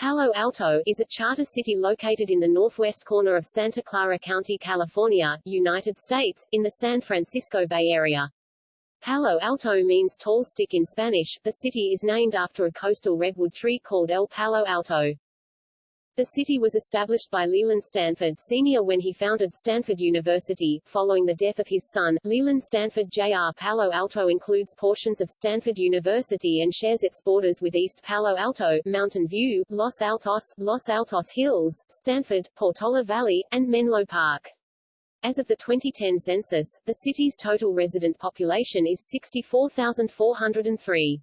Palo Alto, is a charter city located in the northwest corner of Santa Clara County, California, United States, in the San Francisco Bay Area. Palo Alto means tall stick in Spanish. The city is named after a coastal redwood tree called El Palo Alto. The city was established by Leland Stanford Sr. when he founded Stanford University. Following the death of his son, Leland Stanford Jr. Palo Alto includes portions of Stanford University and shares its borders with East Palo Alto, Mountain View, Los Altos, Los Altos Hills, Stanford, Portola Valley, and Menlo Park. As of the 2010 census, the city's total resident population is 64,403.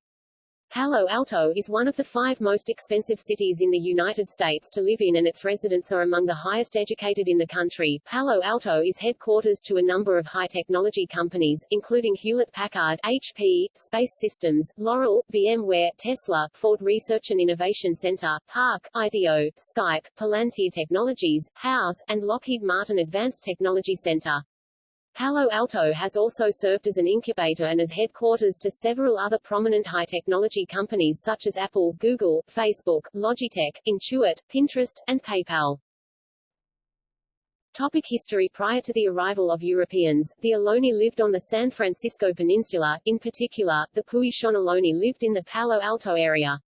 Palo Alto is one of the five most expensive cities in the United States to live in and its residents are among the highest educated in the country. Palo Alto is headquarters to a number of high-technology companies, including Hewlett-Packard, HP, Space Systems, Loral, VMware, Tesla, Ford Research and Innovation Center, PARC, IDEO, Skype, Palantir Technologies, Houzz, and Lockheed Martin Advanced Technology Center. Palo Alto has also served as an incubator and as headquarters to several other prominent high-technology companies such as Apple, Google, Facebook, Logitech, Intuit, Pinterest, and PayPal. Topic history Prior to the arrival of Europeans, the Ohlone lived on the San Francisco Peninsula, in particular, the Puichon Ohlone lived in the Palo Alto area.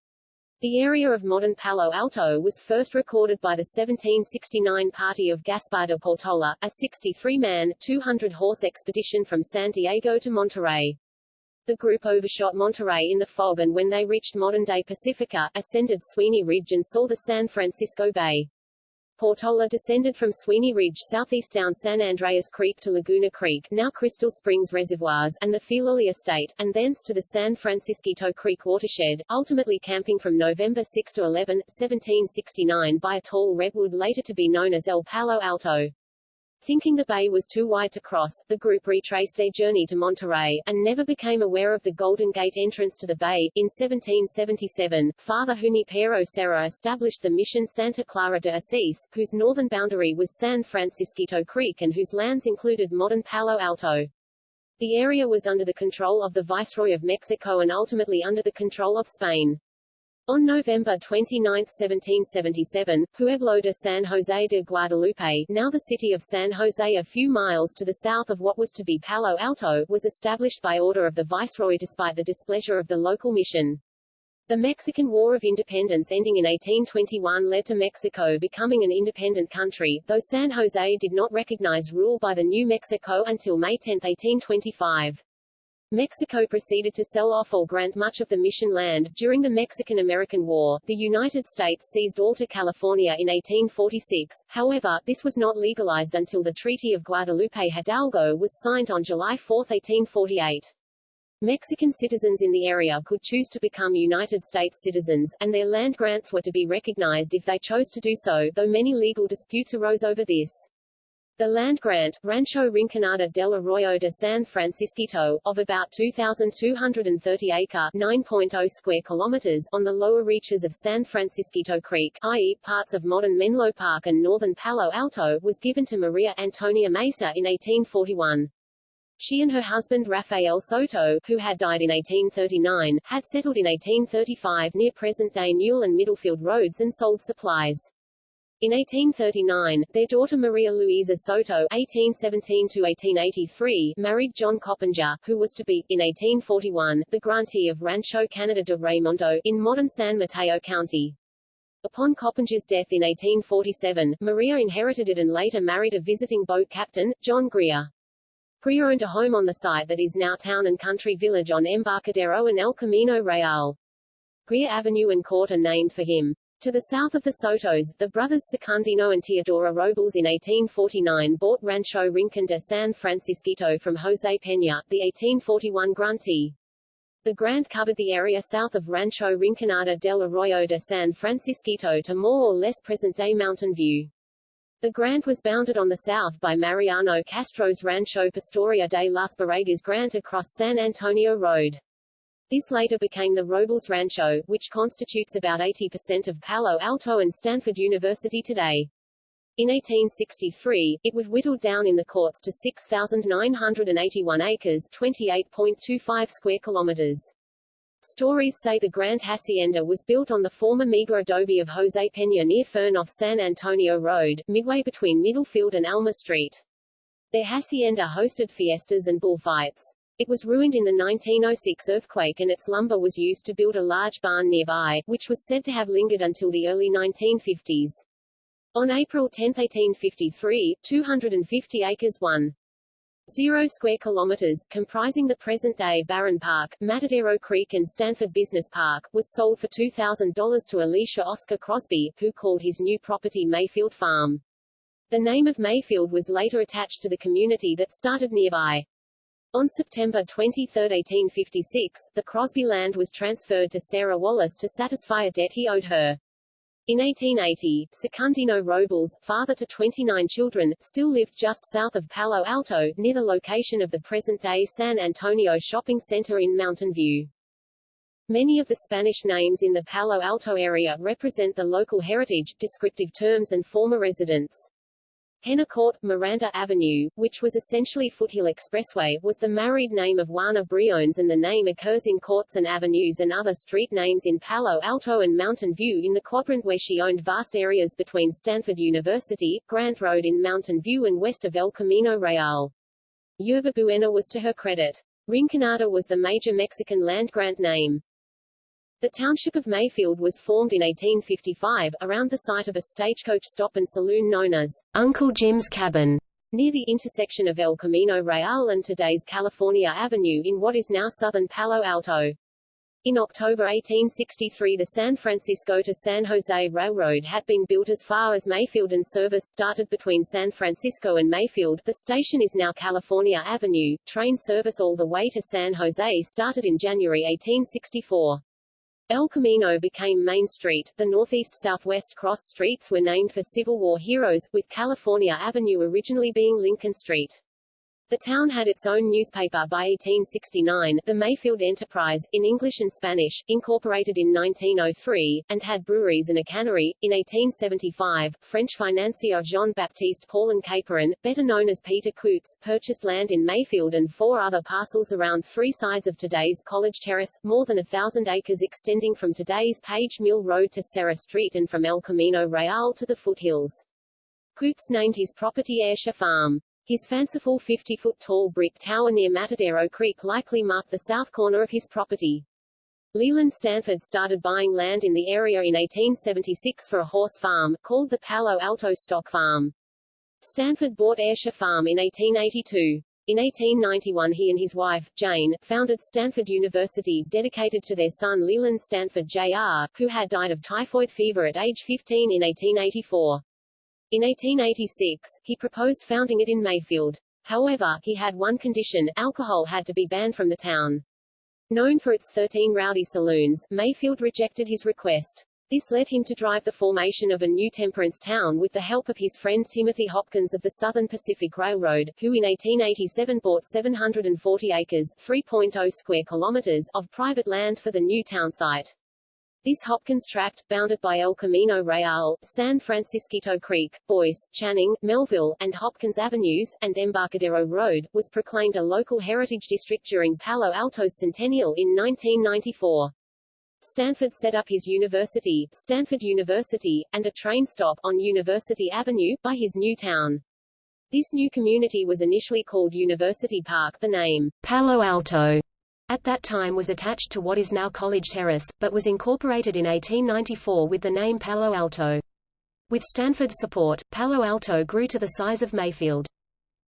The area of modern Palo Alto was first recorded by the 1769 party of Gaspar de Portola, a 63-man, 200-horse expedition from San Diego to Monterey. The group overshot Monterey in the fog and when they reached modern-day Pacifica, ascended Sweeney Ridge and saw the San Francisco Bay. Portola descended from Sweeney Ridge southeast down San Andreas Creek to Laguna Creek now Crystal Springs Reservoirs and the Filoli Estate, and thence to the San Francisquito Creek watershed, ultimately camping from November 6 to 11, 1769 by a tall redwood later to be known as El Palo Alto. Thinking the bay was too wide to cross, the group retraced their journey to Monterey, and never became aware of the Golden Gate entrance to the bay. In 1777, Father Junipero Serra established the Mission Santa Clara de Asís, whose northern boundary was San Francisquito Creek and whose lands included modern Palo Alto. The area was under the control of the Viceroy of Mexico and ultimately under the control of Spain. On November 29, 1777, Pueblo de San José de Guadalupe now the city of San José a few miles to the south of what was to be Palo Alto was established by order of the Viceroy despite the displeasure of the local mission. The Mexican War of Independence ending in 1821 led to Mexico becoming an independent country, though San José did not recognize rule by the New Mexico until May 10, 1825. Mexico proceeded to sell off or grant much of the mission land. During the Mexican-American War, the United States seized Alta California in 1846. However, this was not legalized until the Treaty of Guadalupe Hidalgo was signed on July 4, 1848. Mexican citizens in the area could choose to become United States citizens, and their land grants were to be recognized if they chose to do so, though many legal disputes arose over this. The land grant, Rancho Rinconada del Arroyo de San Francisquito, of about 2,230 acre 9.0 square kilometers on the lower reaches of San Francisquito Creek, i.e., parts of modern Menlo Park and northern Palo Alto, was given to Maria Antonia Mesa in 1841. She and her husband Rafael Soto, who had died in 1839, had settled in 1835 near present-day Newell and Middlefield roads and sold supplies. In 1839, their daughter Maria Luisa Soto (1817–1883) married John Coppinger, who was to be, in 1841, the grantee of Rancho Canada de Raymundo, in modern San Mateo County. Upon Coppinger's death in 1847, Maria inherited it and later married a visiting boat captain, John Greer. Greer owned a home on the site that is now Town and Country Village on Embarcadero and El Camino Real. Greer Avenue and Court are named for him. To the south of the Sotos, the brothers Secundino and Teodora Robles in 1849 bought Rancho Rincon de San Francisquito from José Peña, the 1841 grantee. The grant covered the area south of Rancho Rinconada del Arroyo de San Francisquito to more or less present-day Mountain View. The grant was bounded on the south by Mariano Castro's Rancho Pastoria de las Borregas grant across San Antonio Road. This later became the Robles Rancho, which constitutes about 80% of Palo Alto and Stanford University today. In 1863, it was whittled down in the courts to 6,981 acres 28.25 square kilometers. Stories say the Grand Hacienda was built on the former meager adobe of Jose Peña near Fern off San Antonio Road, midway between Middlefield and Alma Street. Their hacienda hosted fiestas and bullfights. It was ruined in the 1906 earthquake and its lumber was used to build a large barn nearby, which was said to have lingered until the early 1950s. On April 10, 1853, 250 acres 1. 0 square kilometers, comprising the present-day Barron Park, Matadero Creek and Stanford Business Park, was sold for $2,000 to Elisha Oscar Crosby, who called his new property Mayfield Farm. The name of Mayfield was later attached to the community that started nearby. On September 23, 1856, the Crosby land was transferred to Sarah Wallace to satisfy a debt he owed her. In 1880, Secundino Robles, father to 29 children, still lived just south of Palo Alto, near the location of the present-day San Antonio Shopping Center in Mountain View. Many of the Spanish names in the Palo Alto area represent the local heritage, descriptive terms and former residents. Hennecourt, Miranda Avenue, which was essentially Foothill Expressway, was the married name of Juana Briones and the name occurs in courts and avenues and other street names in Palo Alto and Mountain View in the quadrant where she owned vast areas between Stanford University, Grant Road in Mountain View and west of El Camino Real. Yerba Buena was to her credit. Rinconada was the major Mexican land grant name. The township of Mayfield was formed in 1855, around the site of a stagecoach stop and saloon known as Uncle Jim's Cabin, near the intersection of El Camino Real and today's California Avenue in what is now southern Palo Alto. In October 1863 the San Francisco to San Jose Railroad had been built as far as Mayfield and service started between San Francisco and Mayfield. The station is now California Avenue. Train service all the way to San Jose started in January 1864. El Camino became Main Street. The northeast-southwest cross streets were named for Civil War heroes, with California Avenue originally being Lincoln Street. The town had its own newspaper by 1869, the Mayfield Enterprise, in English and Spanish, incorporated in 1903, and had breweries and a cannery. In 1875, French financier Jean-Baptiste Paulin Caperon, better known as Peter Coutts, purchased land in Mayfield and four other parcels around three sides of today's College Terrace, more than a thousand acres extending from today's Page Mill Road to Serra Street and from El Camino Real to the foothills. Coutts named his property Ayrshire Farm. His fanciful 50-foot-tall brick tower near Matadero Creek likely marked the south corner of his property. Leland Stanford started buying land in the area in 1876 for a horse farm, called the Palo Alto Stock Farm. Stanford bought Ayrshire Farm in 1882. In 1891 he and his wife, Jane, founded Stanford University, dedicated to their son Leland Stanford Jr., who had died of typhoid fever at age 15 in 1884. In 1886, he proposed founding it in Mayfield. However, he had one condition, alcohol had to be banned from the town. Known for its 13 rowdy saloons, Mayfield rejected his request. This led him to drive the formation of a new temperance town with the help of his friend Timothy Hopkins of the Southern Pacific Railroad, who in 1887 bought 740 acres 3.0 square kilometers of private land for the new town site. This Hopkins tract, bounded by El Camino Real, San Francisquito Creek, Boyce, Channing, Melville, and Hopkins Avenues, and Embarcadero Road, was proclaimed a local heritage district during Palo Alto's centennial in 1994. Stanford set up his university, Stanford University, and a train stop, on University Avenue, by his new town. This new community was initially called University Park the name, Palo Alto, at that time was attached to what is now College Terrace, but was incorporated in 1894 with the name Palo Alto. With Stanford's support, Palo Alto grew to the size of Mayfield.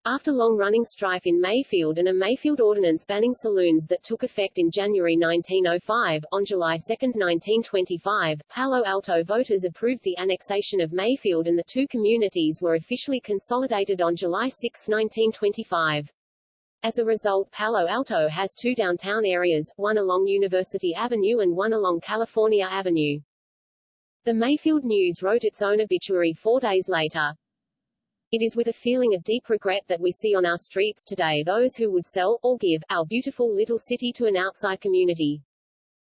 After long-running strife in Mayfield and a Mayfield ordinance banning saloons that took effect in January 1905, on July 2, 1925, Palo Alto voters approved the annexation of Mayfield and the two communities were officially consolidated on July 6, 1925. As a result Palo Alto has two downtown areas, one along University Avenue and one along California Avenue. The Mayfield News wrote its own obituary four days later. It is with a feeling of deep regret that we see on our streets today those who would sell, or give, our beautiful little city to an outside community.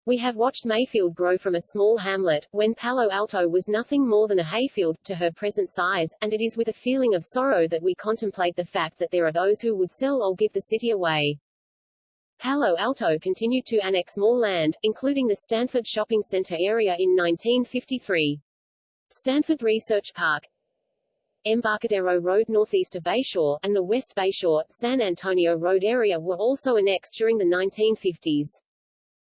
We have watched Mayfield grow from a small hamlet, when Palo Alto was nothing more than a hayfield, to her present size, and it is with a feeling of sorrow that we contemplate the fact that there are those who would sell or give the city away. Palo Alto continued to annex more land, including the Stanford Shopping Center area in 1953. Stanford Research Park, Embarcadero Road northeast of Bayshore, and the West Bayshore, San Antonio Road area were also annexed during the 1950s.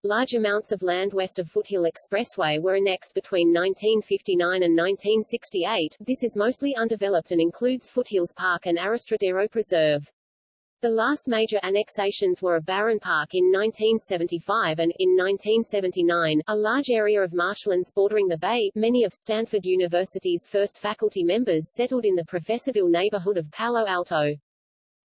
Large amounts of land west of Foothill Expressway were annexed between 1959 and 1968. This is mostly undeveloped and includes Foothills Park and Arastradero Preserve. The last major annexations were of Barron Park in 1975 and, in 1979, a large area of marshlands bordering the bay. Many of Stanford University's first faculty members settled in the Professorville neighborhood of Palo Alto.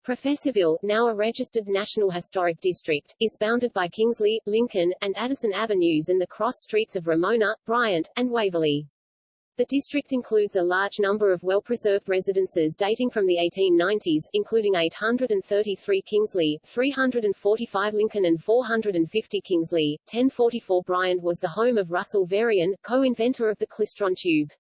Professorville, now a registered National Historic District, is bounded by Kingsley, Lincoln, and Addison Avenues and the cross streets of Ramona, Bryant, and Waverly. The district includes a large number of well-preserved residences dating from the 1890s, including 833 Kingsley, 345 Lincoln and 450 Kingsley. 1044 Bryant was the home of Russell Varian, co-inventor of the klystron tube.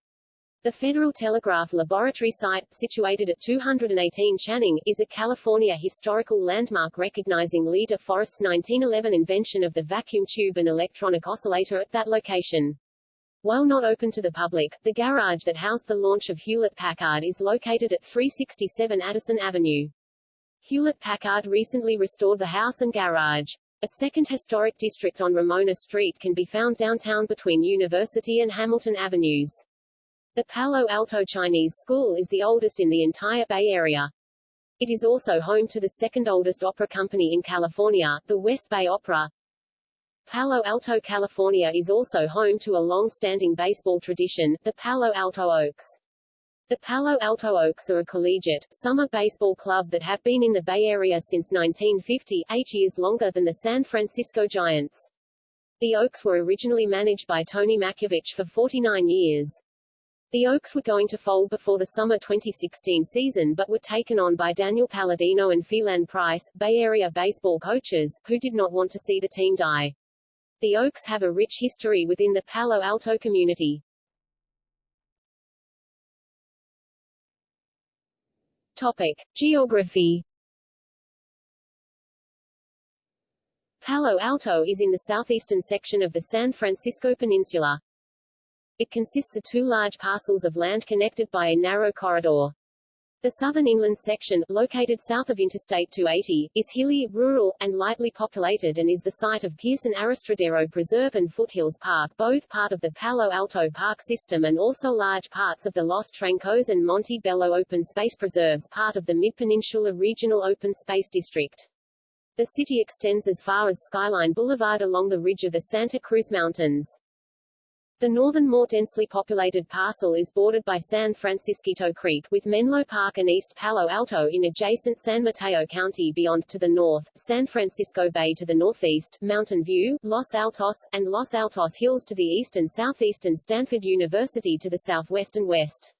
The Federal Telegraph Laboratory site, situated at 218 Channing, is a California historical landmark recognizing Lee De Forest's 1911 invention of the vacuum tube and electronic oscillator at that location. While not open to the public, the garage that housed the launch of Hewlett-Packard is located at 367 Addison Avenue. Hewlett-Packard recently restored the house and garage. A second historic district on Ramona Street can be found downtown between University and Hamilton Avenues. The Palo Alto Chinese School is the oldest in the entire Bay Area. It is also home to the second oldest opera company in California, the West Bay Opera. Palo Alto, California is also home to a long-standing baseball tradition, the Palo Alto Oaks. The Palo Alto Oaks are a collegiate, summer baseball club that have been in the Bay Area since 1950, eight years longer than the San Francisco Giants. The Oaks were originally managed by Tony Makovich for 49 years. The Oaks were going to fold before the summer 2016 season but were taken on by Daniel Palladino and Phelan Price, Bay Area baseball coaches, who did not want to see the team die. The Oaks have a rich history within the Palo Alto community. Topic. Geography Palo Alto is in the southeastern section of the San Francisco Peninsula. It consists of two large parcels of land connected by a narrow corridor. The southern inland section, located south of Interstate 280, is hilly, rural, and lightly populated and is the site of Pearson Arastradero Preserve and Foothills Park both part of the Palo Alto Park system and also large parts of the Los Trancos and Monte Bello Open Space Preserves part of the Mid-Peninsula Regional Open Space District. The city extends as far as Skyline Boulevard along the ridge of the Santa Cruz Mountains. The northern more densely populated parcel is bordered by San Francisquito Creek, with Menlo Park and East Palo Alto in adjacent San Mateo County beyond to the north, San Francisco Bay to the northeast, Mountain View, Los Altos, and Los Altos Hills to the east and southeast and Stanford University to the southwest and west.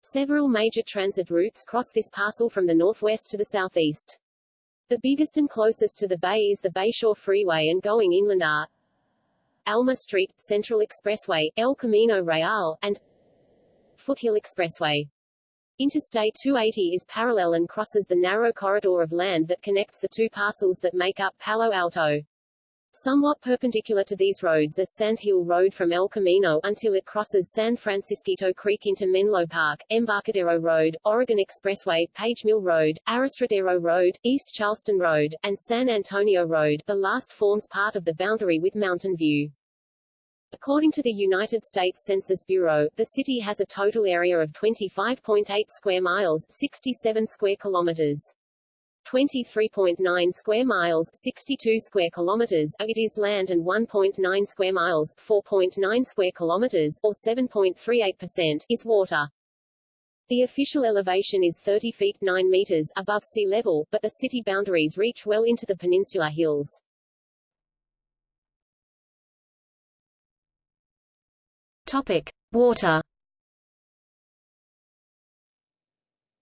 Several major transit routes cross this parcel from the northwest to the southeast. The biggest and closest to the bay is the Bayshore Freeway and going inland are Alma Street, Central Expressway, El Camino Real, and Foothill Expressway. Interstate 280 is parallel and crosses the narrow corridor of land that connects the two parcels that make up Palo Alto. Somewhat perpendicular to these roads is Sand Hill Road from El Camino until it crosses San Francisquito Creek into Menlo Park, Embarcadero Road, Oregon Expressway, Page Mill Road, Arastradero Road, East Charleston Road, and San Antonio Road. The last forms part of the boundary with Mountain View. According to the United States Census Bureau, the city has a total area of 25.8 square miles, 67 square kilometers. 23.9 square miles 62 square kilometers it is land and 1.9 square miles 4.9 square kilometers or 7.38% is water. The official elevation is 30 feet 9 meters above sea level, but the city boundaries reach well into the peninsula hills. Topic: Water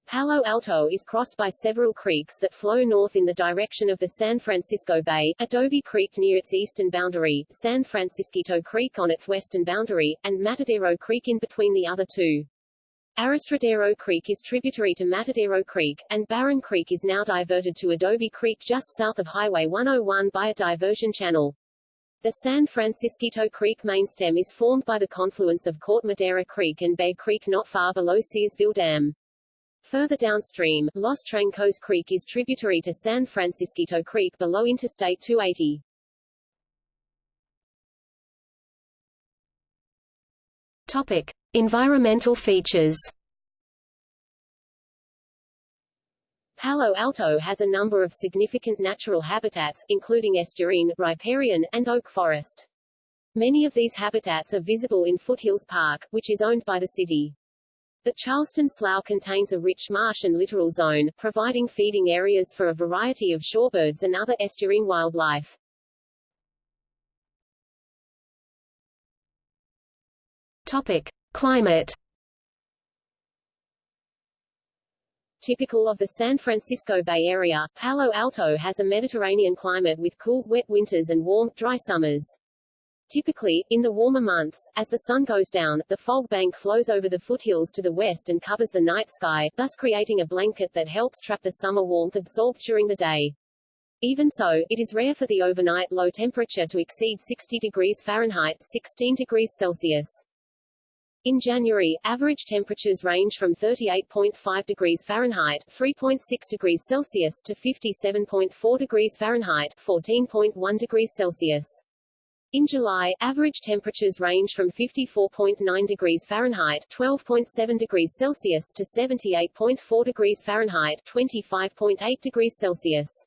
Palo Alto is crossed by several creeks that flow north in the direction of the San Francisco Bay, Adobe Creek near its eastern boundary, San Francisquito Creek on its western boundary, and Matadero Creek in between the other two. Arastradero Creek is tributary to Matadero Creek, and Barron Creek is now diverted to Adobe Creek just south of Highway 101 by a diversion channel. The San Francisquito Creek mainstem is formed by the confluence of Corte Madera Creek and Bear Creek not far below Searsville Dam. Further downstream, Los Trancos Creek is tributary to San Francisquito Creek below Interstate 280. Topic: Environmental features. Palo Alto has a number of significant natural habitats, including estuarine, riparian, and oak forest. Many of these habitats are visible in Foothills Park, which is owned by the city. The Charleston Slough contains a rich marsh and littoral zone, providing feeding areas for a variety of shorebirds and other estuarine wildlife. Topic: Climate. Typical of the San Francisco Bay Area, Palo Alto has a Mediterranean climate with cool, wet winters and warm, dry summers. Typically, in the warmer months, as the sun goes down, the fog bank flows over the foothills to the west and covers the night sky, thus creating a blanket that helps trap the summer warmth absorbed during the day. Even so, it is rare for the overnight low temperature to exceed 60 degrees Fahrenheit 16 degrees Celsius. In January, average temperatures range from 38.5 degrees Fahrenheit 3.6 degrees Celsius to 57.4 degrees Fahrenheit 14.1 degrees Celsius. In July, average temperatures range from 54.9 degrees Fahrenheit 12.7 degrees Celsius to 78.4 degrees Fahrenheit 25.8 degrees Celsius.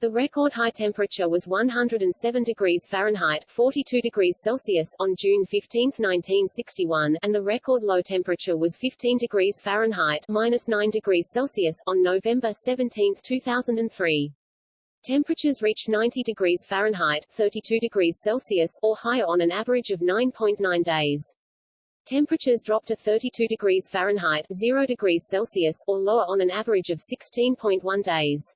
The record high temperature was 107 degrees Fahrenheit 42 degrees Celsius on June 15, 1961, and the record low temperature was 15 degrees Fahrenheit minus 9 degrees Celsius on November 17, 2003. Temperatures reach 90 degrees Fahrenheit 32 degrees Celsius or higher on an average of 9.9 days. Temperatures drop to 32 degrees Fahrenheit 0 degrees Celsius or lower on an average of 16.1 days.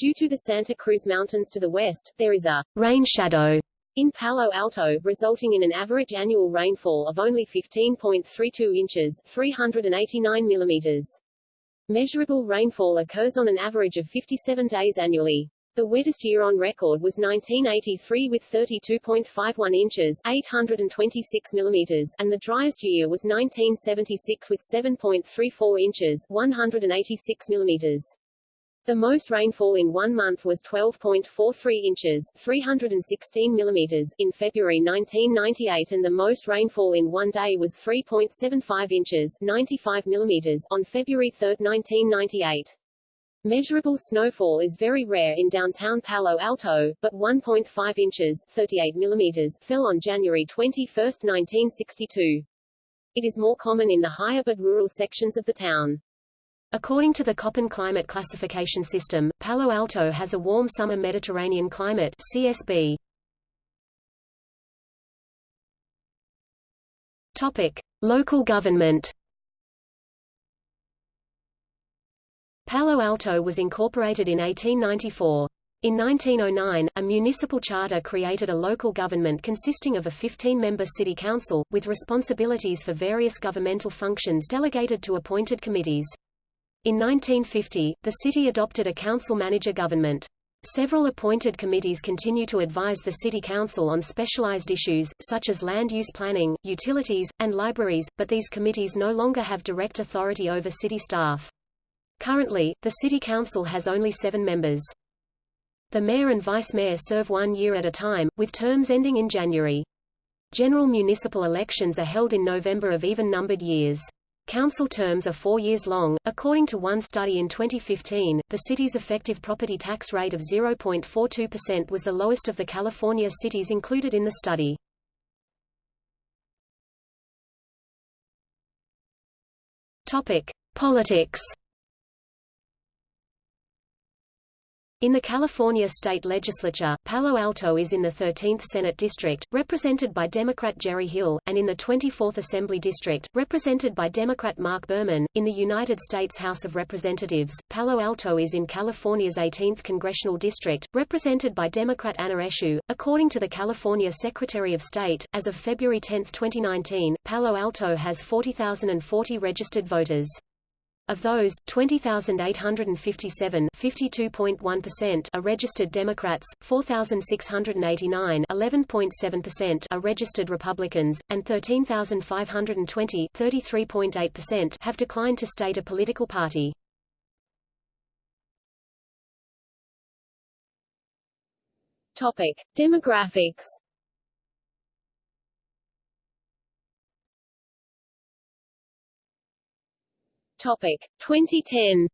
Due to the Santa Cruz Mountains to the west, there is a rain shadow in Palo Alto, resulting in an average annual rainfall of only 15.32 inches 389 millimeters. Measurable rainfall occurs on an average of 57 days annually. The wettest year on record was 1983 with 32.51 inches 826 millimeters, and the driest year was 1976 with 7.34 inches 186 millimeters. The most rainfall in one month was 12.43 inches 316 millimeters in February 1998 and the most rainfall in one day was 3.75 inches 95 millimeters on February 3, 1998. Measurable snowfall is very rare in downtown Palo Alto, but 1.5 inches 38 millimeters fell on January 21, 1962. It is more common in the higher but rural sections of the town. According to the Köppen climate classification system, Palo Alto has a warm summer Mediterranean climate CSB. Topic: Local government. Palo Alto was incorporated in 1894. In 1909, a municipal charter created a local government consisting of a 15-member city council, with responsibilities for various governmental functions delegated to appointed committees. In 1950, the city adopted a council-manager government. Several appointed committees continue to advise the City Council on specialized issues, such as land use planning, utilities, and libraries, but these committees no longer have direct authority over city staff. Currently, the City Council has only seven members. The mayor and vice mayor serve one year at a time, with terms ending in January. General municipal elections are held in November of even-numbered years. Council terms are four years long. According to one study in 2015, the city's effective property tax rate of 0.42% was the lowest of the California cities included in the study. Topic: Politics. In the California state legislature, Palo Alto is in the 13th Senate District, represented by Democrat Jerry Hill, and in the 24th Assembly District, represented by Democrat Marc Berman. In the United States House of Representatives, Palo Alto is in California's 18th Congressional District, represented by Democrat Anna Eshoo. According to the California Secretary of State, as of February 10, 2019, Palo Alto has 40,040 registered voters. Of those, 20,857 52.1% are registered Democrats, 4,689 11.7% are registered Republicans, and 13,520 33.8% have declined to state a political party. Topic: Demographics Topic 2010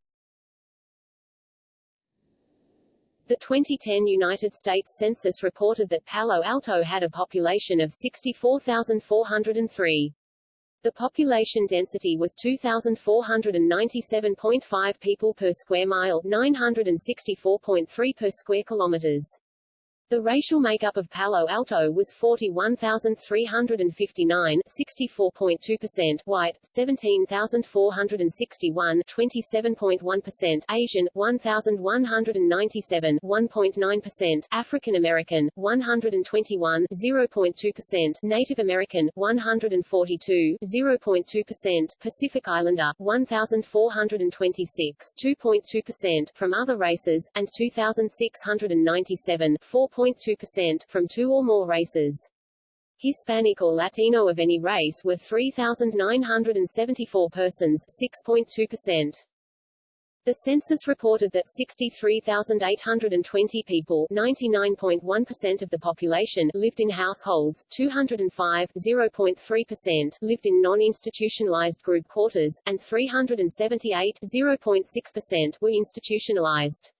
The 2010 United States Census reported that Palo Alto had a population of 64,403. The population density was 2,497.5 people per square mile, 964.3 per square kilometers. The racial makeup of Palo Alto was 41,359 64.2% white, 17,461 27.1% Asian, 1,197 1.9% African American, 121 0.2% Native American, 142 0.2% Pacific Islander, 1,426 2.2% from other races, and 2,697 4 0.2% from two or more races. Hispanic or Latino of any race were 3,974 persons 6.2%. The census reported that 63,820 people 99.1% of the population lived in households, 205 0.3% lived in non-institutionalized group quarters, and 378 0.6% were institutionalized.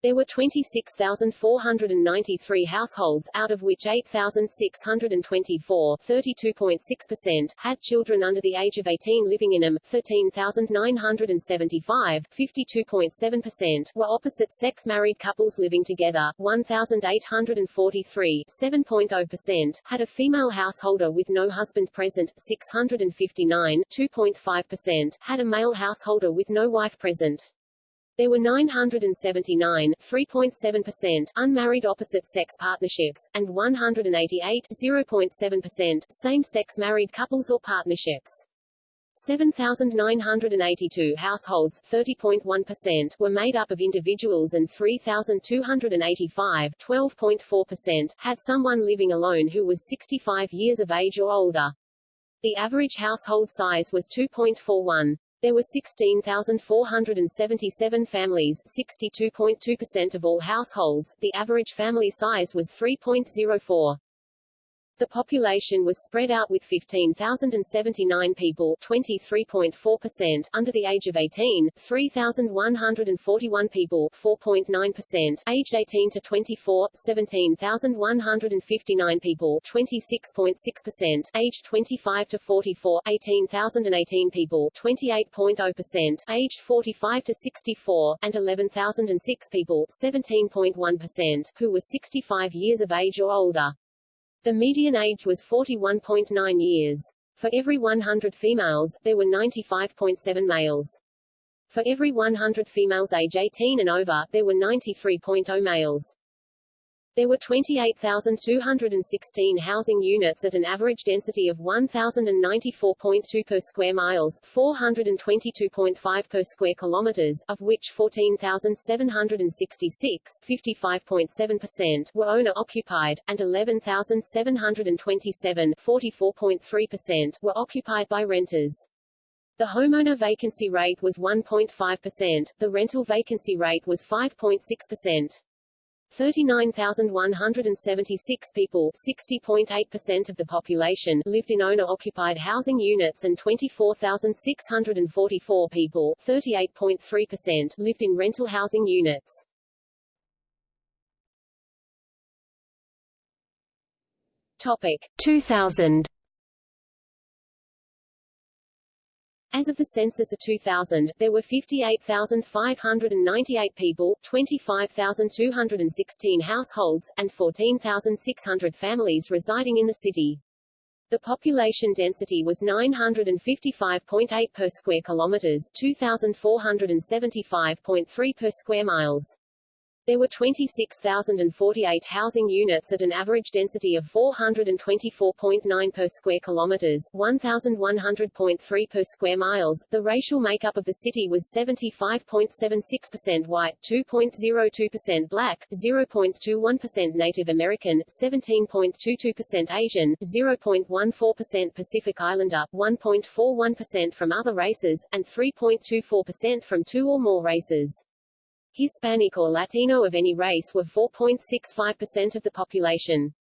There were 26,493 households, out of which 8,624 32.6% had children under the age of 18 living in them, 13,975 52.7% were opposite-sex married couples living together, 1,843 7.0% had a female householder with no husband present, 659 2.5% had a male householder with no wife present. There were 979 3.7% unmarried opposite-sex partnerships, and 188 0.7% same-sex married couples or partnerships. 7,982 households 30.1% were made up of individuals and 3,285 12.4% had someone living alone who was 65 years of age or older. The average household size was 2.41. There were 16,477 families 62.2% of all households, the average family size was 3.04. The population was spread out with 15,079 people 23.4% under the age of 18, 3,141 people 4.9% aged 18 to 24, 17,159 people 26.6% aged 25 to 44, 18,018 people 28.0% aged 45 to 64, and 11,006 people 17.1% who were 65 years of age or older. The median age was 41.9 years. For every 100 females, there were 95.7 males. For every 100 females age 18 and over, there were 93.0 males. There were 28,216 housing units at an average density of 1,094.2 per square miles, 422.5 per square kilometers, of which 14,766 55.7% were owner-occupied, and 11,727 44.3% were occupied by renters. The homeowner vacancy rate was 1.5%, the rental vacancy rate was 5.6%. 39,176 people 60.8% of the population lived in owner-occupied housing units and 24,644 people 38.3% lived in rental housing units. Topic 2000 As of the census of 2000, there were 58,598 people, 25,216 households, and 14,600 families residing in the city. The population density was 955.8 per square kilometers, 2475.3 per square miles. There were 26,048 housing units at an average density of 424.9 per square kilometers, 1,100.3 per square miles. The racial makeup of the city was 75.76% white, 2.02% black, 0.21% Native American, 17.22% Asian, 0.14% Pacific Islander, 1.41% from other races, and 3.24% from two or more races. Hispanic or Latino of any race were 4.65% of the population.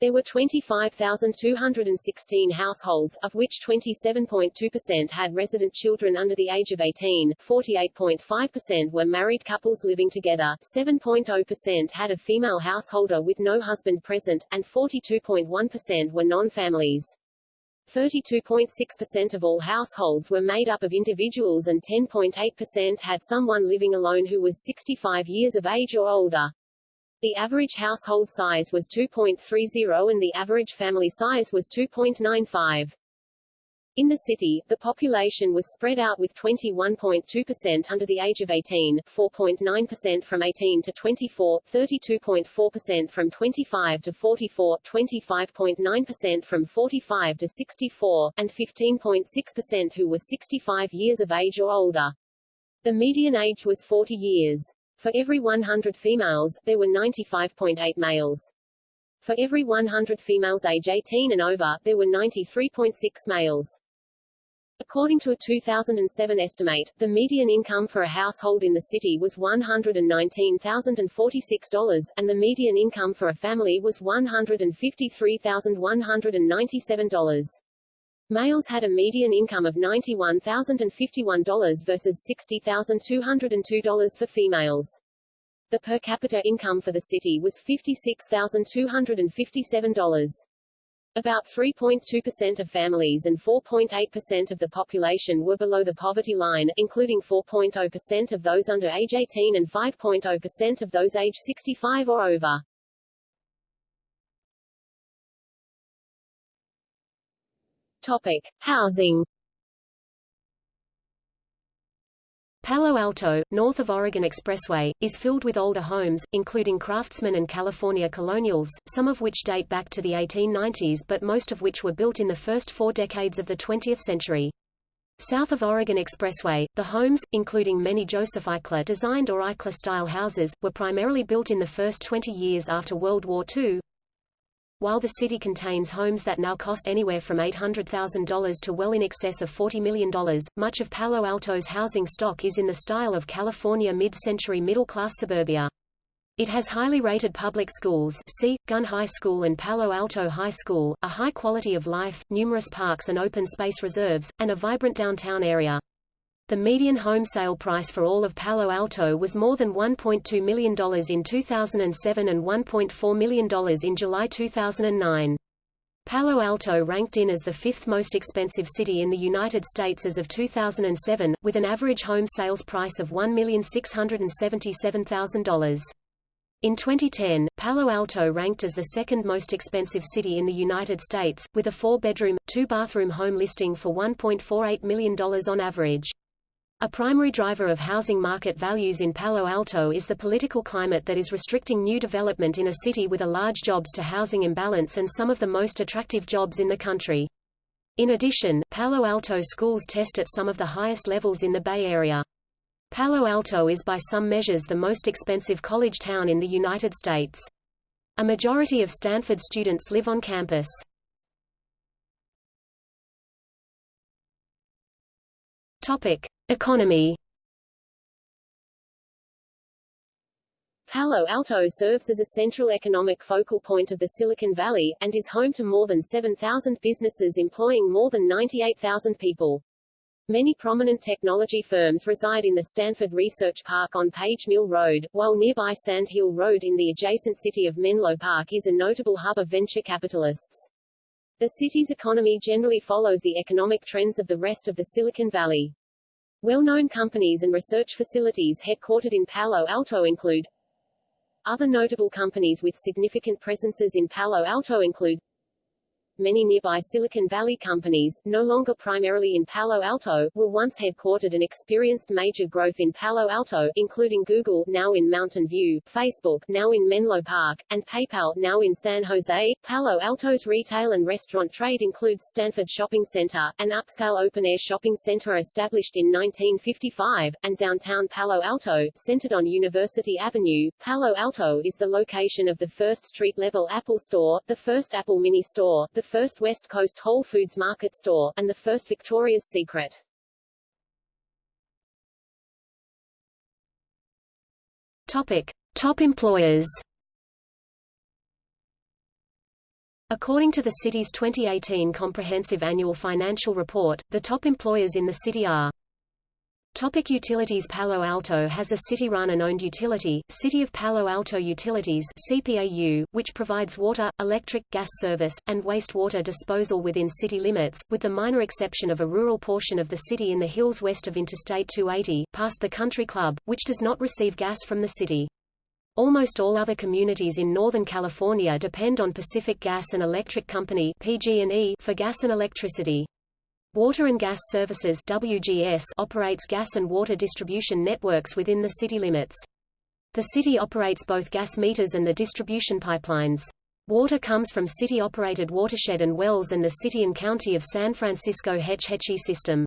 There were 25,216 households, of which 27.2% had resident children under the age of 18, 48.5% were married couples living together, 7.0% had a female householder with no husband present, and 42.1% were non-families. 32.6% of all households were made up of individuals and 10.8% had someone living alone who was 65 years of age or older. The average household size was 2.30 and the average family size was 2.95. In the city, the population was spread out with 21.2% under the age of 18, 4.9% from 18 to 24, 32.4% from 25 to 44, 25.9% from 45 to 64, and 15.6% who were 65 years of age or older. The median age was 40 years. For every 100 females, there were 95.8 males. For every 100 females age 18 and over, there were 93.6 males. According to a 2007 estimate, the median income for a household in the city was $119,046, and the median income for a family was $153,197. Males had a median income of $91,051 versus $60,202 for females. The per capita income for the city was $56,257. About 3.2% of families and 4.8% of the population were below the poverty line, including 4.0% of those under age 18 and 5.0% of those age 65 or over. Topic: Housing Palo Alto, north of Oregon Expressway, is filled with older homes, including craftsman and California colonials, some of which date back to the 1890s but most of which were built in the first four decades of the 20th century. South of Oregon Expressway, the homes, including many Joseph Eichler-designed or Eichler-style houses, were primarily built in the first 20 years after World War II, while the city contains homes that now cost anywhere from $800,000 to well in excess of $40 million, much of Palo Alto's housing stock is in the style of California mid-century middle-class suburbia. It has highly rated public schools see, Gunn High School and Palo Alto High School, a high quality of life, numerous parks and open space reserves, and a vibrant downtown area. The median home sale price for all of Palo Alto was more than $1.2 million in 2007 and $1.4 million in July 2009. Palo Alto ranked in as the fifth most expensive city in the United States as of 2007, with an average home sales price of $1,677,000. In 2010, Palo Alto ranked as the second most expensive city in the United States, with a four-bedroom, two-bathroom home listing for $1.48 million on average. A primary driver of housing market values in Palo Alto is the political climate that is restricting new development in a city with a large jobs-to-housing imbalance and some of the most attractive jobs in the country. In addition, Palo Alto schools test at some of the highest levels in the Bay Area. Palo Alto is by some measures the most expensive college town in the United States. A majority of Stanford students live on campus. Topic: Economy. Palo Alto serves as a central economic focal point of the Silicon Valley, and is home to more than 7,000 businesses employing more than 98,000 people. Many prominent technology firms reside in the Stanford Research Park on Page Mill Road, while nearby Sand Hill Road in the adjacent city of Menlo Park is a notable hub of venture capitalists. The city's economy generally follows the economic trends of the rest of the Silicon Valley. Well-known companies and research facilities headquartered in Palo Alto include Other notable companies with significant presences in Palo Alto include Many nearby Silicon Valley companies, no longer primarily in Palo Alto, were once headquartered and experienced major growth in Palo Alto, including Google, now in Mountain View, Facebook, now in Menlo Park, and PayPal, now in San Jose. Palo Alto's retail and restaurant trade includes Stanford Shopping Center, an upscale open-air shopping center established in 1955, and downtown Palo Alto, centered on University Avenue. Palo Alto is the location of the first street-level Apple store, the first Apple Mini store, the first West Coast Whole Foods Market store, and the first Victoria's Secret. Topic. Top employers According to the city's 2018 Comprehensive Annual Financial Report, the top employers in the city are Topic utilities Palo Alto has a city-run and owned utility, City of Palo Alto Utilities CPAU, which provides water, electric, gas service, and wastewater disposal within city limits, with the minor exception of a rural portion of the city in the hills west of Interstate 280, past the Country Club, which does not receive gas from the city. Almost all other communities in Northern California depend on Pacific Gas and Electric Company PG&E for gas and electricity. Water and Gas Services WGS operates gas and water distribution networks within the city limits. The city operates both gas meters and the distribution pipelines. Water comes from city-operated watershed and wells and the City and County of San Francisco Hetch Hetchy system.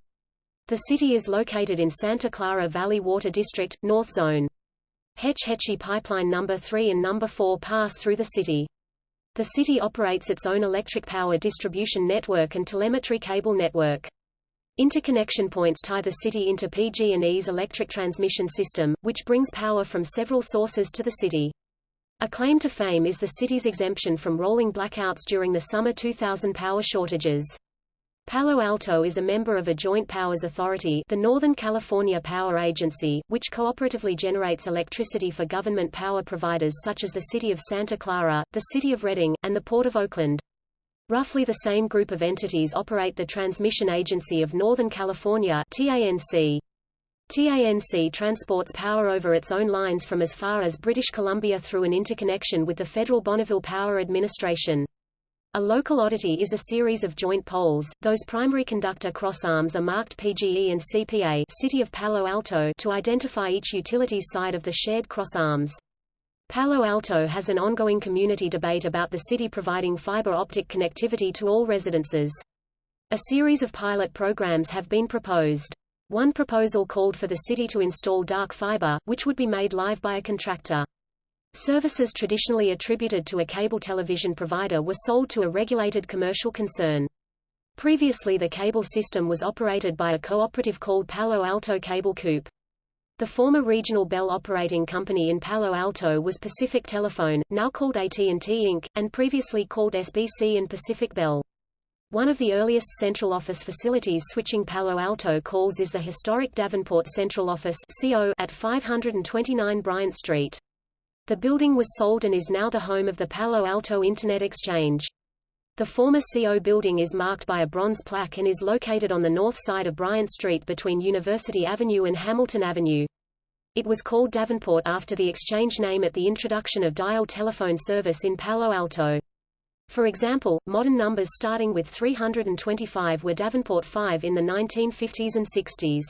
The city is located in Santa Clara Valley Water District, North Zone. Hetch Hetchy Pipeline No. 3 and No. 4 pass through the city. The city operates its own electric power distribution network and telemetry cable network. Interconnection points tie the city into PG&E's electric transmission system, which brings power from several sources to the city. A claim to fame is the city's exemption from rolling blackouts during the summer 2000 power shortages. Palo Alto is a member of a Joint Powers Authority the Northern California Power Agency, which cooperatively generates electricity for government power providers such as the City of Santa Clara, the City of Redding, and the Port of Oakland. Roughly the same group of entities operate the Transmission Agency of Northern California TANC. TANC transports power over its own lines from as far as British Columbia through an interconnection with the Federal Bonneville Power Administration. A local oddity is a series of joint poles, those primary conductor crossarms are marked PGE and CPA City of Palo Alto to identify each utility's side of the shared crossarms. Palo Alto has an ongoing community debate about the city providing fiber optic connectivity to all residences. A series of pilot programs have been proposed. One proposal called for the city to install dark fiber, which would be made live by a contractor. Services traditionally attributed to a cable television provider were sold to a regulated commercial concern. Previously the cable system was operated by a cooperative called Palo Alto Cable Coop. The former regional Bell operating company in Palo Alto was Pacific Telephone, now called AT&T Inc., and previously called SBC and Pacific Bell. One of the earliest central office facilities switching Palo Alto calls is the historic Davenport Central Office CO at 529 Bryant Street. The building was sold and is now the home of the Palo Alto Internet Exchange. The former CO building is marked by a bronze plaque and is located on the north side of Bryant Street between University Avenue and Hamilton Avenue. It was called Davenport after the exchange name at the introduction of dial telephone service in Palo Alto. For example, modern numbers starting with 325 were Davenport 5 in the 1950s and 60s.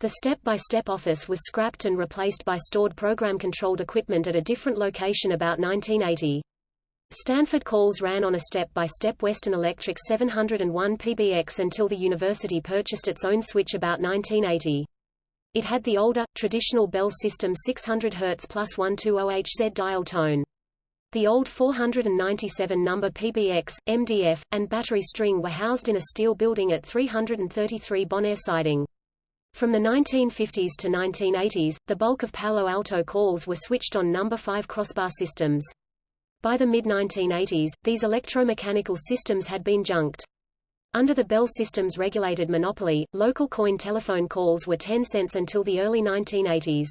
The step-by-step -step office was scrapped and replaced by stored program-controlled equipment at a different location about 1980. Stanford calls ran on a step-by-step -step Western Electric 701 PBX until the university purchased its own switch about 1980. It had the older, traditional Bell system 600 Hz plus 120HZ dial tone. The old 497 number PBX, MDF, and battery string were housed in a steel building at 333 Bonair siding. From the 1950s to 1980s, the bulk of Palo Alto calls were switched on number 5 crossbar systems. By the mid-1980s, these electromechanical systems had been junked. Under the Bell Systems regulated monopoly, local coin telephone calls were 10 cents until the early 1980s.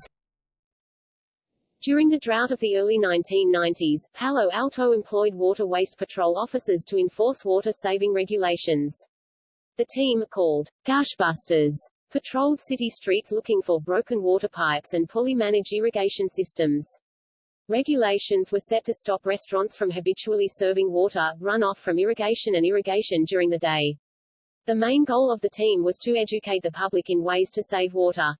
During the drought of the early 1990s, Palo Alto employed water waste patrol officers to enforce water-saving regulations. The team, called Gushbusters, patrolled city streets looking for broken water pipes and poorly managed irrigation systems. Regulations were set to stop restaurants from habitually serving water, runoff from irrigation and irrigation during the day. The main goal of the team was to educate the public in ways to save water.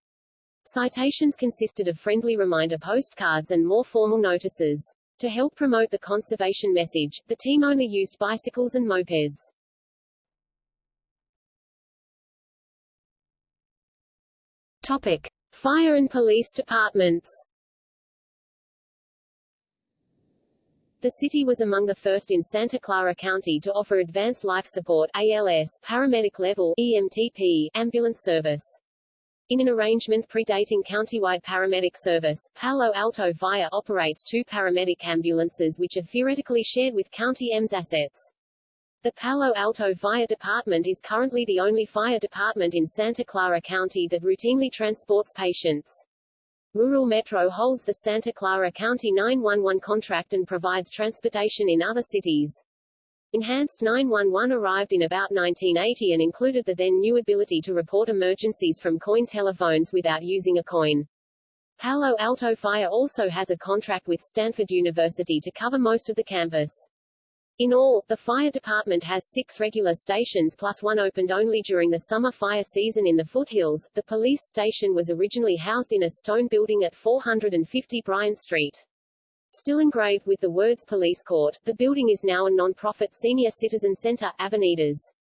Citations consisted of friendly reminder postcards and more formal notices. To help promote the conservation message, the team only used bicycles and mopeds. Topic. Fire and police departments The city was among the first in Santa Clara County to offer Advanced Life Support ALS paramedic level EMTP ambulance service. In an arrangement predating countywide paramedic service, Palo Alto Fire operates two paramedic ambulances which are theoretically shared with County EMS assets. The Palo Alto Fire Department is currently the only fire department in Santa Clara County that routinely transports patients. Rural Metro holds the Santa Clara County 911 contract and provides transportation in other cities. Enhanced 911 arrived in about 1980 and included the then new ability to report emergencies from coin telephones without using a coin. Palo Alto Fire also has a contract with Stanford University to cover most of the campus. In all, the fire department has six regular stations plus one opened only during the summer fire season in the foothills. The police station was originally housed in a stone building at 450 Bryant Street. Still engraved with the words Police Court, the building is now a non-profit senior citizen center, Avenidas.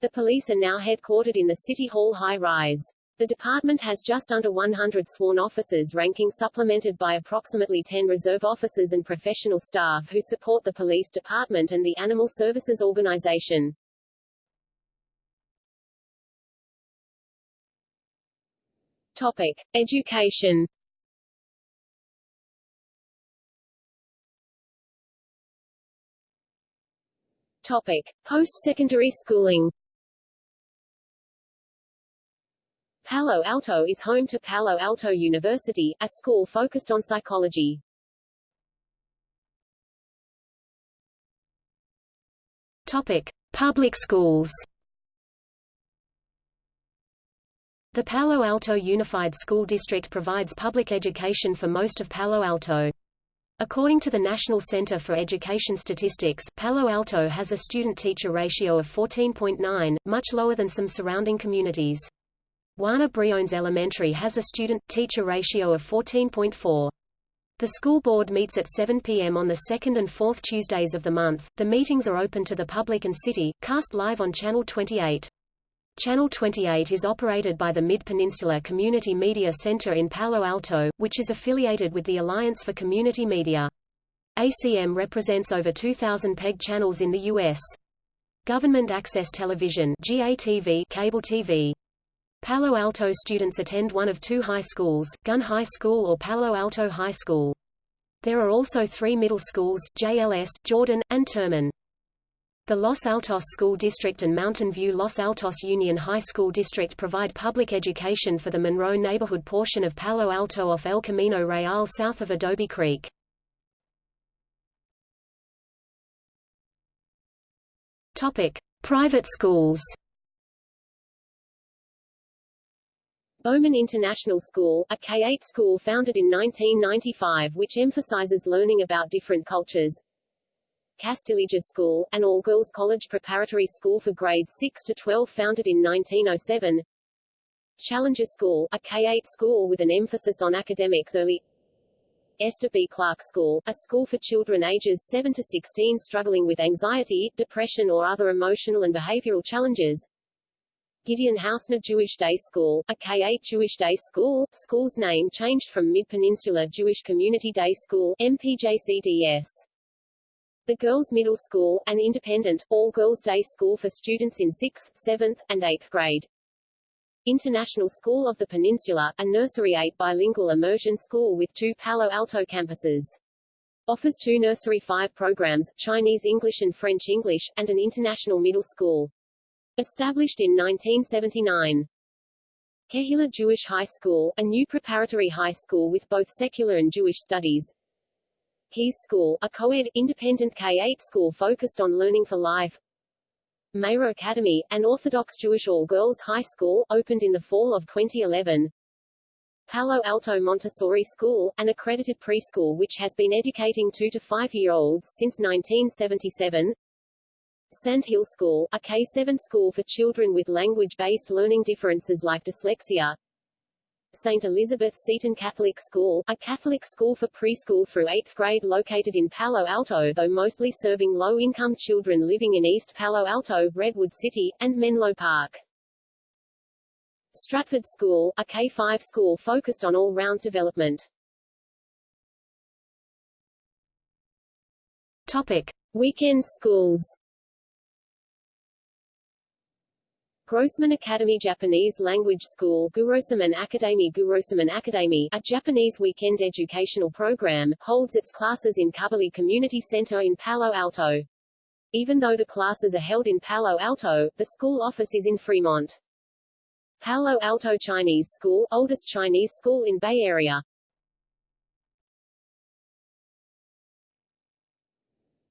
The police are now headquartered in the City Hall high-rise. The department has just under 100 sworn officers ranking supplemented by approximately 10 reserve officers and professional staff who support the police department and the Animal Services Organization. Topic. Education Topic. Post-secondary schooling Palo Alto is home to Palo Alto University, a school focused on psychology. Topic: Public schools. The Palo Alto Unified School District provides public education for most of Palo Alto. According to the National Center for Education Statistics, Palo Alto has a student-teacher ratio of 14.9, much lower than some surrounding communities. Juana Briones Elementary has a student-teacher ratio of 14.4. The school board meets at 7 p.m. on the second and fourth Tuesdays of the month. The meetings are open to the public and city, cast live on Channel 28. Channel 28 is operated by the Mid-Peninsula Community Media Center in Palo Alto, which is affiliated with the Alliance for Community Media. ACM represents over 2,000 PEG channels in the U.S. Government Access Television GATV cable TV Palo Alto students attend one of two high schools, Gunn High School or Palo Alto High School. There are also three middle schools, JLS, Jordan, and Terman. The Los Altos School District and Mountain View Los Altos Union High School District provide public education for the Monroe neighborhood portion of Palo Alto off El Camino Real south of Adobe Creek. Topic: Private schools. Bowman International School, a K-8 school founded in 1995 which emphasizes learning about different cultures. Castilleja School, an all-girls college preparatory school for grades 6 to 12 founded in 1907. Challenger School, a K-8 school with an emphasis on academics early. Esther B. Clark School, a school for children ages 7 to 16 struggling with anxiety, depression or other emotional and behavioral challenges. Gideon Hausner Jewish Day School, a K-8 Jewish Day School, school's name changed from Mid-Peninsula Jewish Community Day School MPJCDS. The Girls Middle School, an independent, all-girls day school for students in 6th, 7th, and 8th grade. International School of the Peninsula, a Nursery 8 bilingual immersion school with two Palo Alto campuses. Offers two Nursery 5 programs, Chinese English and French English, and an international middle school. Established in 1979. Kehila Jewish High School, a new preparatory high school with both secular and Jewish studies. Keys School, a co-ed, independent K-8 school focused on learning for life. Meir Academy, an Orthodox Jewish all-girls high school, opened in the fall of 2011. Palo Alto Montessori School, an accredited preschool which has been educating 2 to 5-year-olds since 1977. Sandhill School, a K-7 school for children with language-based learning differences like dyslexia. St. Elizabeth Seton Catholic School, a Catholic school for preschool through 8th grade located in Palo Alto though mostly serving low-income children living in East Palo Alto, Redwood City, and Menlo Park. Stratford School, a K-5 school focused on all-round development. Topic. Weekend schools Grossman Academy Japanese Language School Gurosaman Academy Gurosaman Academy, a Japanese weekend educational program, holds its classes in Cubberley Community Center in Palo Alto. Even though the classes are held in Palo Alto, the school office is in Fremont. Palo Alto Chinese School, oldest Chinese school in Bay Area.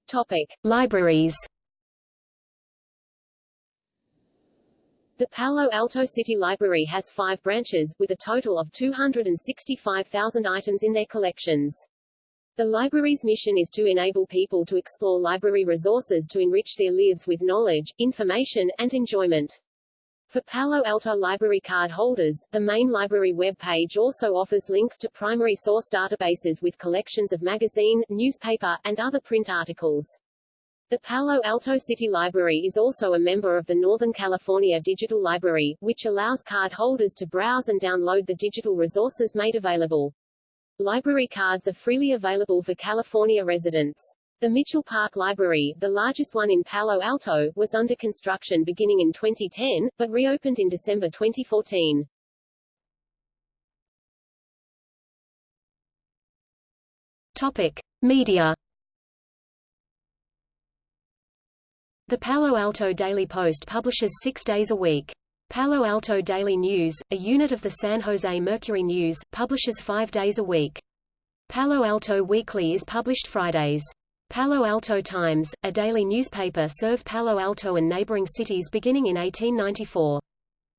Topic. Libraries The Palo Alto City Library has five branches, with a total of 265,000 items in their collections. The library's mission is to enable people to explore library resources to enrich their lives with knowledge, information, and enjoyment. For Palo Alto Library card holders, the main library webpage also offers links to primary source databases with collections of magazine, newspaper, and other print articles. The Palo Alto City Library is also a member of the Northern California Digital Library, which allows card holders to browse and download the digital resources made available. Library cards are freely available for California residents. The Mitchell Park Library, the largest one in Palo Alto, was under construction beginning in 2010, but reopened in December 2014. Topic. Media The Palo Alto Daily Post publishes six days a week. Palo Alto Daily News, a unit of the San Jose Mercury News, publishes five days a week. Palo Alto Weekly is published Fridays. Palo Alto Times, a daily newspaper served Palo Alto and neighboring cities beginning in 1894.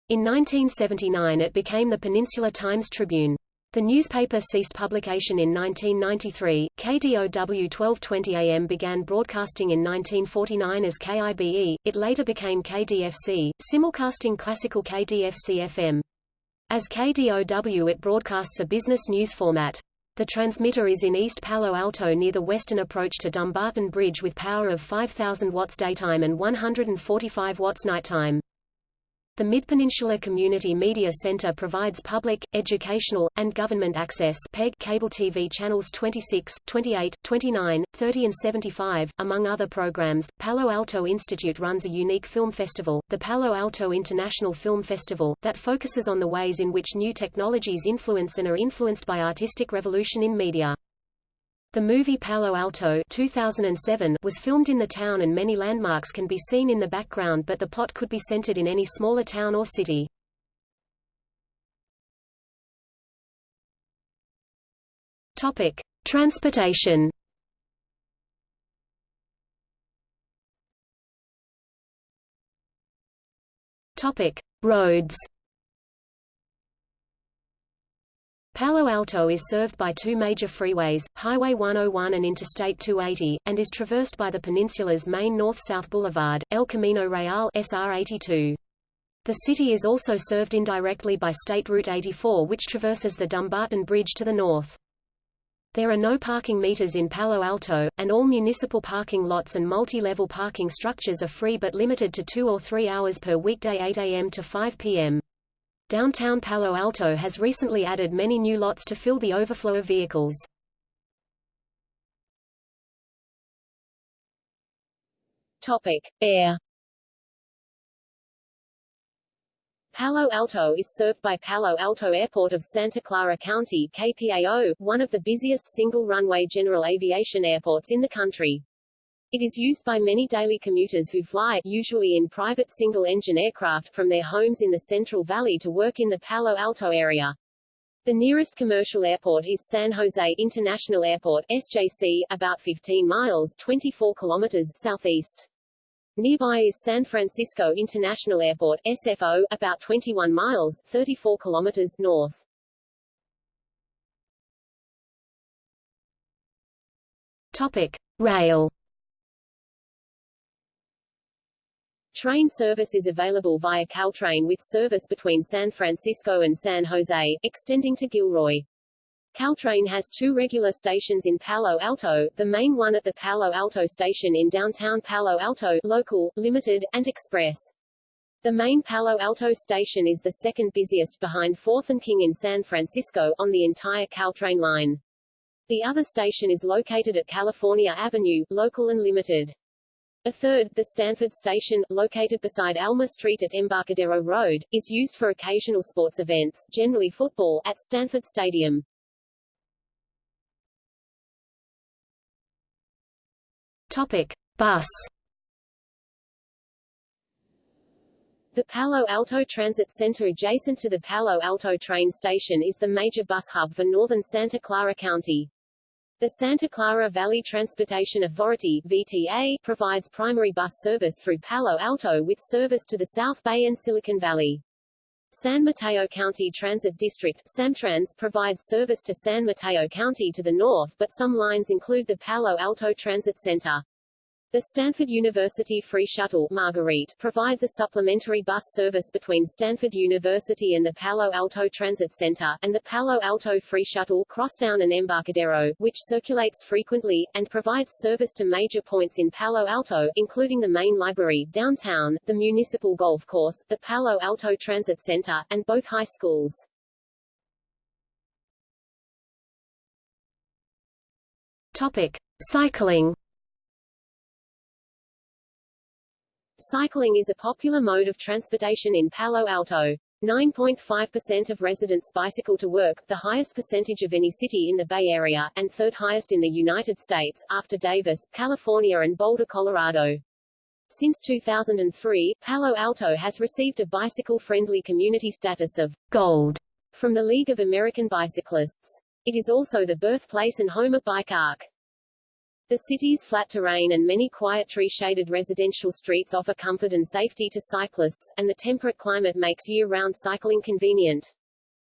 In 1979 it became the Peninsula Times Tribune. The newspaper ceased publication in 1993. KDOW 1220 AM began broadcasting in 1949 as KIBE, it later became KDFC, simulcasting classical KDFC FM. As KDOW it broadcasts a business news format. The transmitter is in East Palo Alto near the western approach to Dumbarton Bridge with power of 5,000 watts daytime and 145 watts nighttime. The Mid-Peninsula Community Media Center provides public, educational, and government access PEG cable TV channels 26, 28, 29, 30 and 75, among other programs. Palo Alto Institute runs a unique film festival, the Palo Alto International Film Festival, that focuses on the ways in which new technologies influence and are influenced by artistic revolution in media. The movie Palo Alto 2007 was filmed in the town and many landmarks can be seen in the background but the plot could be centered in any smaller town or city. Topic: Transportation. Topic: Roads. Palo Alto is served by two major freeways, Highway 101 and Interstate 280, and is traversed by the peninsula's main north-south boulevard, El Camino Real SR 82. The city is also served indirectly by State Route 84 which traverses the Dumbarton Bridge to the north. There are no parking meters in Palo Alto, and all municipal parking lots and multi-level parking structures are free but limited to two or three hours per weekday 8 a.m. to 5 p.m. Downtown Palo Alto has recently added many new lots to fill the overflow of vehicles. Topic: Air. Palo Alto is served by Palo Alto Airport of Santa Clara County KPAO, one of the busiest single-runway general aviation airports in the country. It is used by many daily commuters who fly, usually in private single-engine aircraft from their homes in the Central Valley to work in the Palo Alto area. The nearest commercial airport is San Jose International Airport, SJC, about 15 miles 24 kilometers southeast. Nearby is San Francisco International Airport, SFO, about 21 miles 34 kilometers north. Topic: Rail Train service is available via Caltrain with service between San Francisco and San Jose, extending to Gilroy. Caltrain has two regular stations in Palo Alto, the main one at the Palo Alto station in downtown Palo Alto, local, limited, and express. The main Palo Alto station is the second busiest behind 4th and King in San Francisco, on the entire Caltrain line. The other station is located at California Avenue, local and limited. A third, the Stanford Station, located beside Alma Street at Embarcadero Road, is used for occasional sports events, generally football, at Stanford Stadium. Topic: Bus. The Palo Alto Transit Center adjacent to the Palo Alto train station is the major bus hub for northern Santa Clara County. The Santa Clara Valley Transportation Authority VTA, provides primary bus service through Palo Alto with service to the South Bay and Silicon Valley. San Mateo County Transit District Samtrans, provides service to San Mateo County to the north but some lines include the Palo Alto Transit Center. The Stanford University Free Shuttle Marguerite provides a supplementary bus service between Stanford University and the Palo Alto Transit Center, and the Palo Alto Free Shuttle Crosstown and Embarcadero, which circulates frequently, and provides service to major points in Palo Alto, including the main library, downtown, the municipal golf course, the Palo Alto Transit Center, and both high schools. Topic. Cycling Cycling is a popular mode of transportation in Palo Alto. 9.5% of residents bicycle to work, the highest percentage of any city in the Bay Area, and third highest in the United States, after Davis, California and Boulder, Colorado. Since 2003, Palo Alto has received a bicycle-friendly community status of Gold from the League of American Bicyclists. It is also the birthplace and home of Bike Arc. The city's flat terrain and many quiet tree-shaded residential streets offer comfort and safety to cyclists, and the temperate climate makes year-round cycling convenient.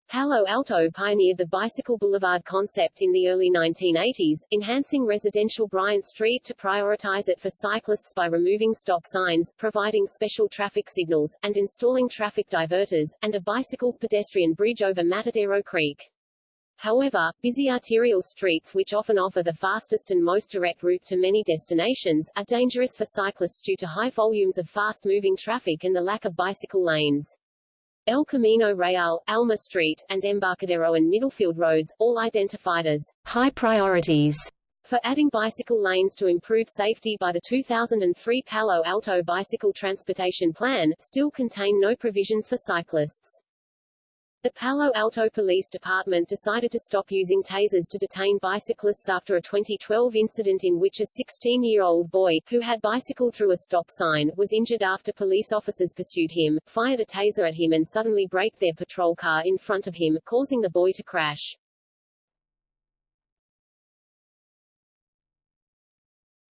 Palo Alto pioneered the bicycle boulevard concept in the early 1980s, enhancing residential Bryant Street to prioritize it for cyclists by removing stop signs, providing special traffic signals, and installing traffic diverters, and a bicycle pedestrian bridge over Matadero Creek. However, busy arterial streets which often offer the fastest and most direct route to many destinations, are dangerous for cyclists due to high volumes of fast-moving traffic and the lack of bicycle lanes. El Camino Real, Alma Street, and Embarcadero and Middlefield roads, all identified as high priorities for adding bicycle lanes to improve safety by the 2003 Palo Alto Bicycle Transportation Plan, still contain no provisions for cyclists. The Palo Alto Police Department decided to stop using tasers to detain bicyclists after a 2012 incident in which a 16-year-old boy, who had bicycled through a stop sign, was injured after police officers pursued him, fired a taser at him and suddenly braked their patrol car in front of him, causing the boy to crash.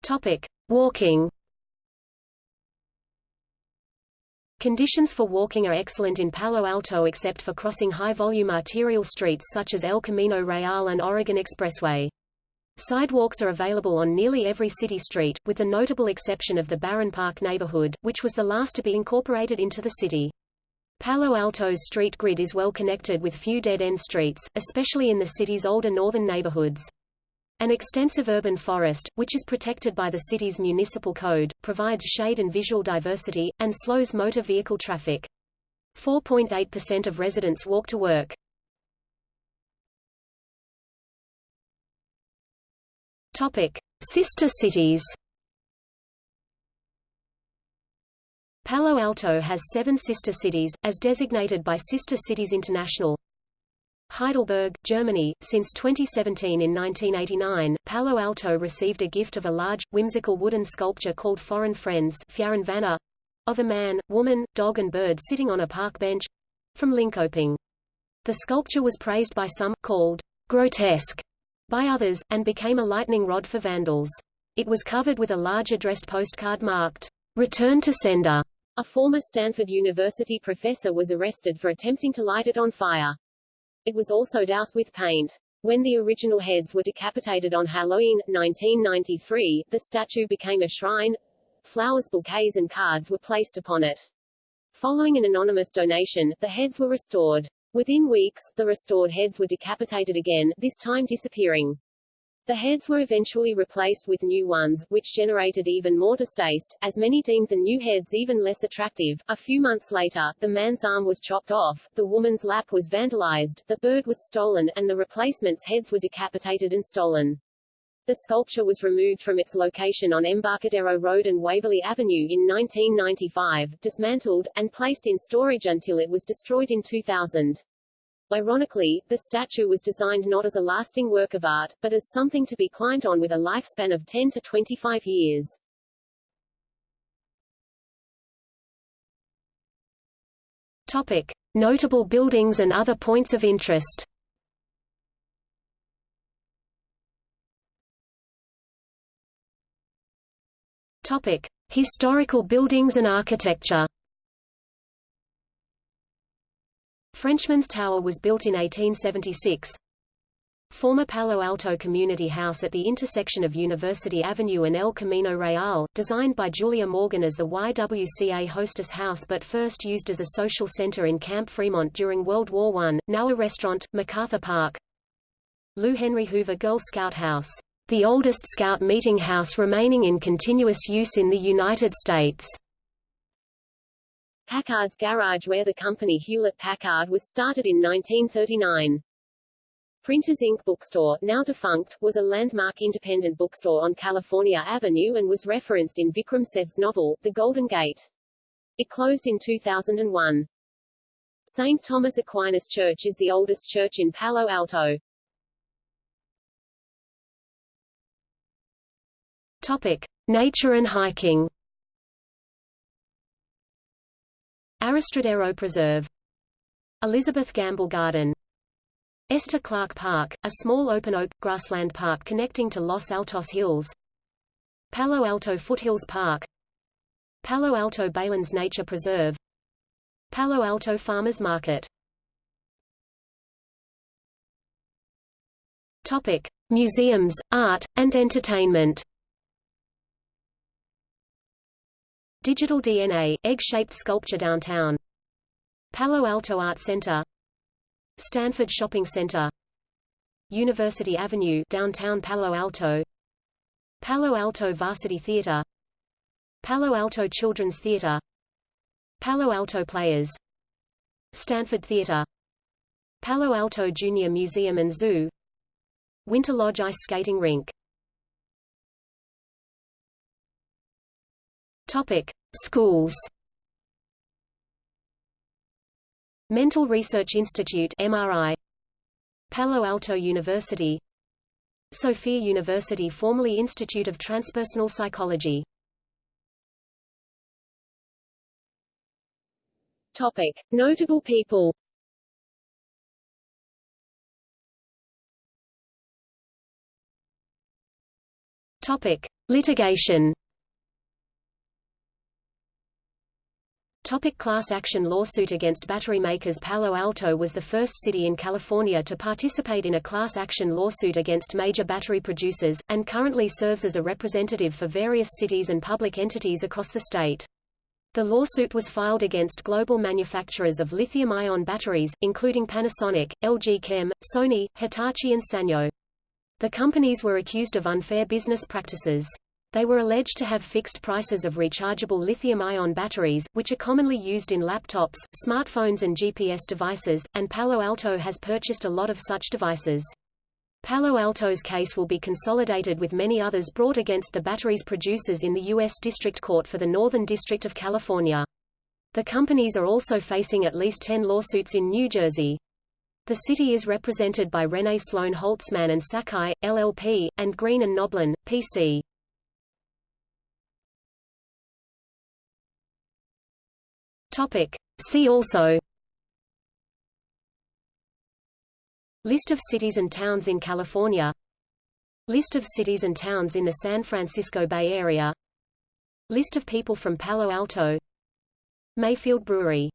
Topic. Walking Conditions for walking are excellent in Palo Alto except for crossing high-volume arterial streets such as El Camino Real and Oregon Expressway. Sidewalks are available on nearly every city street, with the notable exception of the Barron Park neighborhood, which was the last to be incorporated into the city. Palo Alto's street grid is well connected with few dead-end streets, especially in the city's older northern neighborhoods. An extensive urban forest, which is protected by the city's municipal code, provides shade and visual diversity, and slows motor vehicle traffic. 4.8% of residents walk to work. Topic. Sister cities Palo Alto has seven sister cities, as designated by Sister Cities International. Heidelberg, Germany. Since 2017 in 1989, Palo Alto received a gift of a large, whimsical wooden sculpture called Foreign Friends of a man, woman, dog and bird sitting on a park bench from Linkoping. The sculpture was praised by some, called grotesque by others, and became a lightning rod for vandals. It was covered with a large addressed postcard marked, Return to Sender. A former Stanford University professor was arrested for attempting to light it on fire. It was also doused with paint. When the original heads were decapitated on Halloween, 1993, the statue became a shrine. Flowers, bouquets and cards were placed upon it. Following an anonymous donation, the heads were restored. Within weeks, the restored heads were decapitated again, this time disappearing. The heads were eventually replaced with new ones, which generated even more distaste, as many deemed the new heads even less attractive. A few months later, the man's arm was chopped off, the woman's lap was vandalized, the bird was stolen, and the replacement's heads were decapitated and stolen. The sculpture was removed from its location on Embarcadero Road and Waverly Avenue in 1995, dismantled, and placed in storage until it was destroyed in 2000. Ironically, the statue was designed not as a lasting work of art, but as something to be climbed on with a lifespan of 10 to 25 years. Topic. Notable buildings and other points of interest Topic: Historical buildings and architecture. Frenchman's Tower was built in 1876. Former Palo Alto Community House at the intersection of University Avenue and El Camino Real, designed by Julia Morgan as the YWCA Hostess House but first used as a social center in Camp Fremont during World War I, now a restaurant, MacArthur Park. Lou Henry Hoover Girl Scout House, the oldest Scout meeting house remaining in continuous use in the United States. Packard's garage where the company Hewlett-Packard was started in 1939. Printers Inc. bookstore, now defunct, was a landmark independent bookstore on California Avenue and was referenced in Vikram Seth's novel, The Golden Gate. It closed in 2001. St. Thomas Aquinas Church is the oldest church in Palo Alto. Topic. Nature and hiking Arastradero Preserve. Elizabeth Gamble Garden. Esther Clark Park, a small open oak, grassland park connecting to Los Altos Hills. Palo Alto Foothills Park. Palo Alto Baylands Nature Preserve. Palo Alto Farmers Market. Topic. Museums, art, and entertainment Digital DNA, egg-shaped sculpture downtown. Palo Alto Art Center. Stanford Shopping Center. University Avenue downtown Palo Alto. Palo Alto Varsity Theater. Palo Alto Children's Theater. Palo Alto Players. Stanford Theater. Palo Alto Junior Museum and Zoo. Winter Lodge Ice Skating Rink Topic: Schools. Mental Research Institute (MRI). Palo Alto University. Sophia University formerly Institute of Transpersonal Psychology. Topic: Notable people. Topic: Litigation. Topic class action lawsuit against battery makers Palo Alto was the first city in California to participate in a class action lawsuit against major battery producers, and currently serves as a representative for various cities and public entities across the state. The lawsuit was filed against global manufacturers of lithium-ion batteries, including Panasonic, LG Chem, Sony, Hitachi and Sanyo. The companies were accused of unfair business practices. They were alleged to have fixed prices of rechargeable lithium-ion batteries, which are commonly used in laptops, smartphones and GPS devices, and Palo Alto has purchased a lot of such devices. Palo Alto's case will be consolidated with many others brought against the batteries producers in the U.S. District Court for the Northern District of California. The companies are also facing at least 10 lawsuits in New Jersey. The city is represented by Renne Sloan Holtzman and Sakai, LLP, and Green and Noblin, PC. Topic. See also. List of cities and towns in California. List of cities and towns in the San Francisco Bay Area. List of people from Palo Alto. Mayfield Brewery